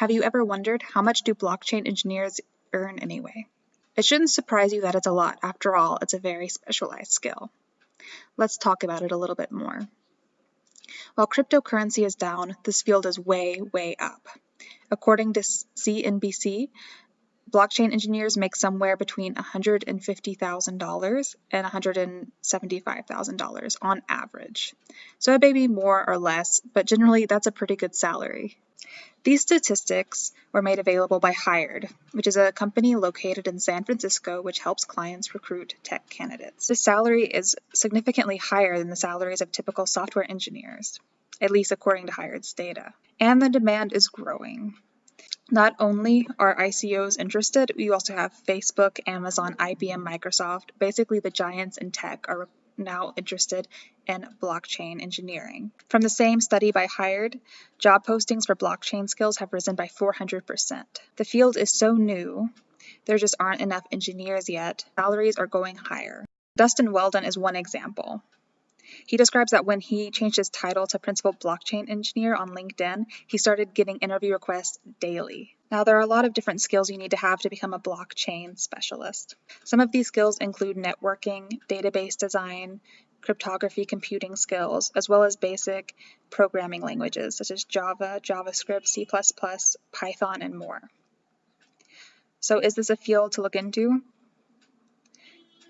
Have you ever wondered how much do blockchain engineers earn anyway? It shouldn't surprise you that it's a lot. After all, it's a very specialized skill. Let's talk about it a little bit more. While cryptocurrency is down, this field is way, way up. According to CNBC, blockchain engineers make somewhere between $150,000 and $175,000 on average. So it may be more or less, but generally that's a pretty good salary. These statistics were made available by Hired, which is a company located in San Francisco which helps clients recruit tech candidates. The salary is significantly higher than the salaries of typical software engineers, at least according to Hired's data. And the demand is growing. Not only are ICOs interested, we also have Facebook, Amazon, IBM, Microsoft. Basically, the giants in tech are now interested in blockchain engineering. From the same study by Hired, job postings for blockchain skills have risen by 400%. The field is so new, there just aren't enough engineers yet. Salaries are going higher. Dustin Weldon is one example. He describes that when he changed his title to Principal Blockchain Engineer on LinkedIn, he started getting interview requests daily. Now, there are a lot of different skills you need to have to become a blockchain specialist. Some of these skills include networking, database design, cryptography computing skills, as well as basic programming languages such as Java, JavaScript, C++, Python, and more. So is this a field to look into?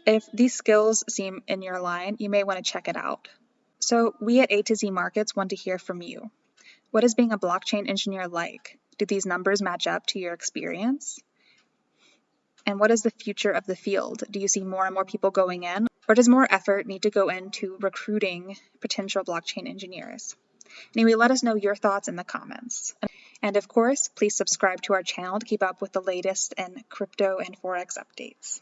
If these skills seem in your line, you may want to check it out. So we at A to Z Markets want to hear from you. What is being a blockchain engineer like? Do these numbers match up to your experience? And what is the future of the field? Do you see more and more people going in? Or does more effort need to go into recruiting potential blockchain engineers? Anyway, let us know your thoughts in the comments. And of course, please subscribe to our channel to keep up with the latest in crypto and Forex updates.